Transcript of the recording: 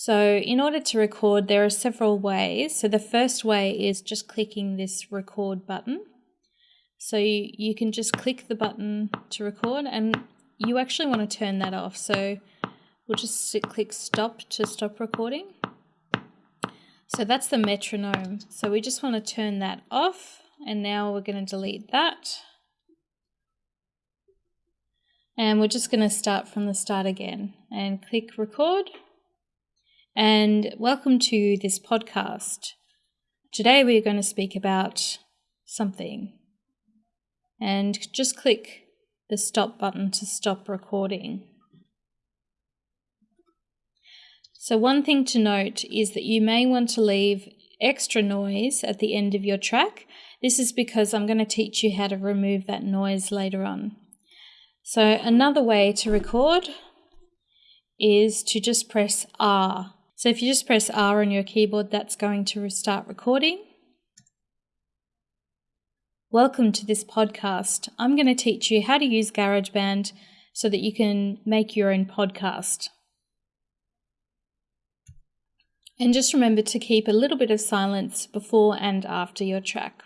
So in order to record, there are several ways. So the first way is just clicking this record button. So you, you can just click the button to record and you actually want to turn that off. So we'll just click stop to stop recording. So that's the metronome. So we just want to turn that off and now we're going to delete that. And we're just going to start from the start again and click record and welcome to this podcast. Today we're going to speak about something. And just click the stop button to stop recording. So, one thing to note is that you may want to leave extra noise at the end of your track. This is because I'm going to teach you how to remove that noise later on. So, another way to record is to just press R so if you just press R on your keyboard, that's going to start recording. Welcome to this podcast. I'm going to teach you how to use GarageBand so that you can make your own podcast. And just remember to keep a little bit of silence before and after your track.